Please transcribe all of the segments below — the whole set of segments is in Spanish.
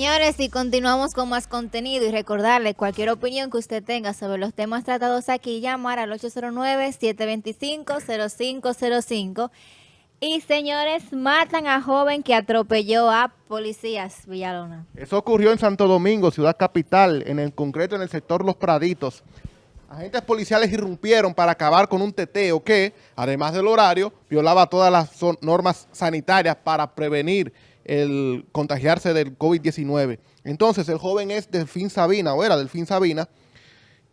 Señores, y continuamos con más contenido y recordarle cualquier opinión que usted tenga sobre los temas tratados aquí, llamar al 809-725-0505. Y señores, matan a joven que atropelló a policías, Villalona. Eso ocurrió en Santo Domingo, ciudad capital, en el concreto en el sector Los Praditos. Agentes policiales irrumpieron para acabar con un teteo que, además del horario, violaba todas las normas sanitarias para prevenir el contagiarse del COVID-19. Entonces, el joven es Delfín Sabina, o era Delfín Sabina,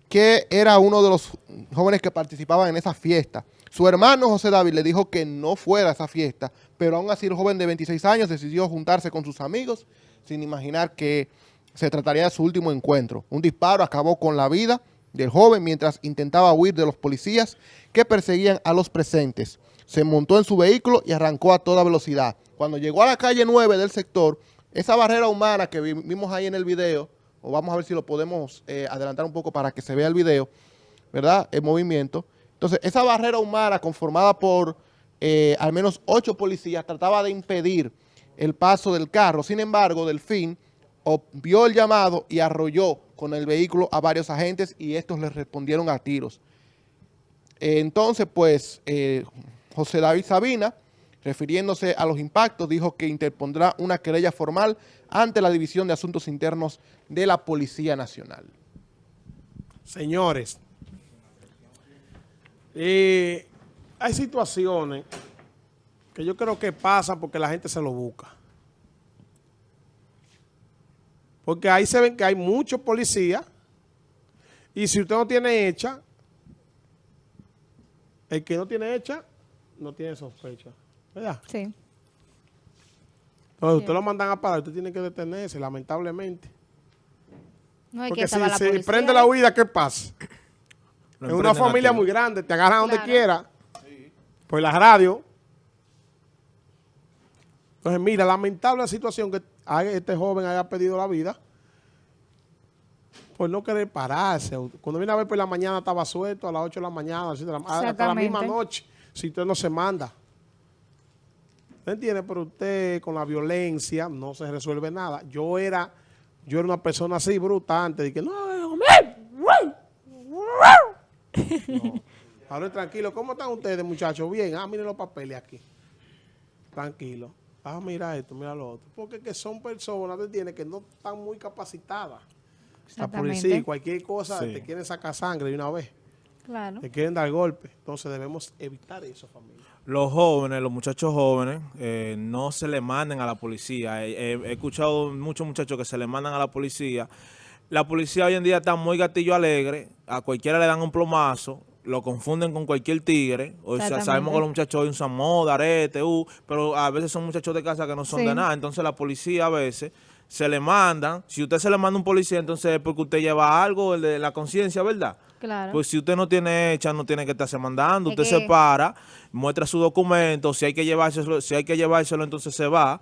que era uno de los jóvenes que participaban en esa fiesta. Su hermano José David le dijo que no fuera a esa fiesta, pero aún así el joven de 26 años decidió juntarse con sus amigos sin imaginar que se trataría de su último encuentro. Un disparo acabó con la vida del joven mientras intentaba huir de los policías que perseguían a los presentes. Se montó en su vehículo y arrancó a toda velocidad. Cuando llegó a la calle 9 del sector, esa barrera humana que vimos ahí en el video, o vamos a ver si lo podemos eh, adelantar un poco para que se vea el video, ¿verdad? El movimiento. Entonces, esa barrera humana conformada por eh, al menos ocho policías trataba de impedir el paso del carro. Sin embargo, Delfín vio el llamado y arrolló con el vehículo a varios agentes y estos le respondieron a tiros. entonces, pues, eh, José David Sabina refiriéndose a los impactos, dijo que interpondrá una querella formal ante la División de Asuntos Internos de la Policía Nacional. Señores, hay situaciones que yo creo que pasan porque la gente se lo busca. Porque ahí se ven que hay muchos policías y si usted no tiene hecha, el que no tiene hecha, no tiene sospecha. ¿verdad? Sí. Entonces, usted lo mandan a parar, usted tiene que detenerse, lamentablemente. No hay Porque que si, la si prende la huida, ¿qué pasa? Es una familia muy grande, te agarran donde quiera, por la radio. Entonces, mira, lamentable la situación que este joven haya pedido la vida por no querer pararse. Cuando viene a ver por la mañana estaba suelto, a las 8 de la mañana, hasta la misma noche, si usted no se manda. ¿Me entiende? Pero usted con la violencia no se resuelve nada. Yo era, yo era una persona así bruta antes de que no, Ahora tranquilo, ¿cómo están ustedes muchachos? Bien, ah, miren los papeles aquí. Tranquilo. Ah, mira esto, mira lo otro. Porque que son personas, ¿te Que no están muy capacitadas. La policía, cualquier cosa, te quieren sacar sangre de una vez. Claro. Te quieren dar golpe. Entonces debemos evitar eso, familia. Los jóvenes, los muchachos jóvenes, eh, no se le manden a la policía. He, escuchado muchos muchachos que se le mandan a la policía. La policía hoy en día está muy gatillo alegre. A cualquiera le dan un plomazo. Lo confunden con cualquier tigre. O sea, sabemos que los muchachos hoy usan moda, arete, uh, pero a veces son muchachos de casa que no son de nada. Entonces la policía a veces se le mandan. Si usted se le manda un policía, entonces es porque usted lleva algo de la conciencia, ¿verdad? Claro. Pues si usted no tiene hecha, no tiene que estarse mandando. usted se para, muestra su documento. Si hay que llevárselo, si hay que llevárselo, entonces se va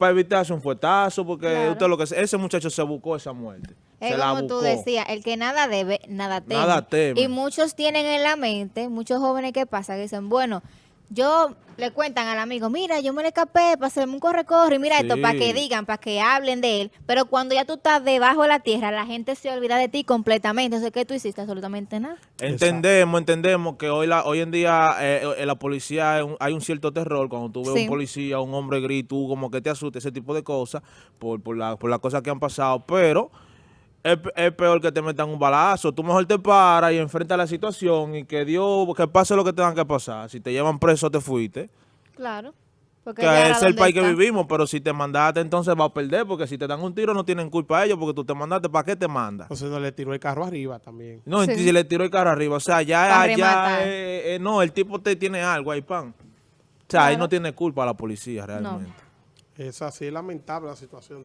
para evitarse un fuetazo, porque usted lo que ese muchacho se buscó esa muerte. Es como tú decías, el que nada debe, nada teme. Nada teme. Y muchos tienen en la mente, muchos jóvenes que pasa, que dicen, bueno, yo le cuentan al amigo, mira, yo me le escapé para hacerme un corre-corre, mira esto, para que digan, para que hablen de él. Pero cuando ya tú estás debajo de la tierra, la gente se olvida de ti completamente. Entonces, ¿qué tú hiciste? Absolutamente nada. Entendemos, entendemos que hoy la, hoy en día eh, en la policía hay un, cierto terror. Cuando tú ves un policía, un hombre grito, como que te asuste, ese tipo de cosas, por, por, la, por las cosas que han pasado. Pero es, peor que te metan un balazo. Tú mejor te paras y enfrentas la situación y que Dios, que pase lo que tenga que pasar. Si te llevan preso, te fuiste. Claro. Porque que es el país que vivimos, pero si te mandaste, entonces va a perder, porque si te dan un tiro no tienen culpa ellos, porque tú te mandaste, ¿para qué te mandas? Entonces no le tiró el carro arriba también. No, si le tiró el carro arriba, o sea, ya, ya eh, eh, no, el tipo te tiene algo ahí, pan. O sea, ahí no tiene culpa la policía realmente. Es así, es lamentable la situación.